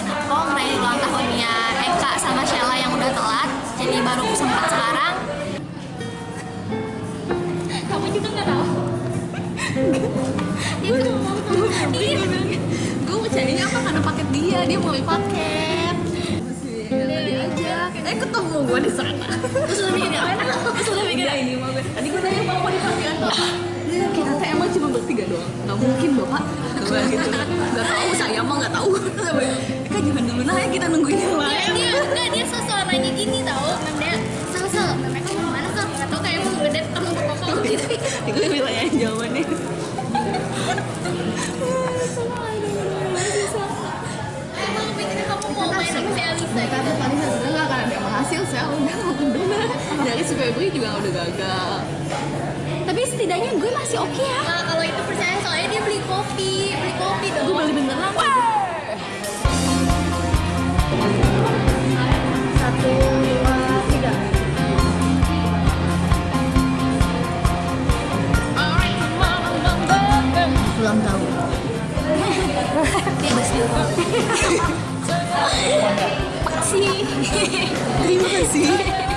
ngucapin aku ngerayain ulang tahunnya Eka sama Sheila yang udah telat jadi baru sempat sekarang. Kamu juga nggak tahu? Iya. Gue mau carinya apa karena paket dia dia mau beli paket. Iya. Eh ketemu gue di sana. Terus lebih gini apa? Terus lebih gini ini mau tadi gue tanya mau mau dipakai atau kita emang cuma bertiga doang. Nggak mungkin bapak. Gitu. Nggak tahu saya mah nggak tahu. kan jangan dulu nah ya kita nungguin yang lain. Dia enggak dia sosok nanya gini tahu memang sel sel memang kamu mana sel? Nggak tahu kayak mau gede kamu berkokok gitu. gue bilang yang jawabannya. Mau Tapi paling sebenarnya nggak akan ada yang berhasil sih udah udah dari si Febri juga udah gagal. Tapi setidaknya gue masih oke ya. Nah, kalau itu percaya soalnya dia beli kopi. Beli kopi dong. gue beli beneran. Wah ulang tahun bebas dia terima kasih terima kasih.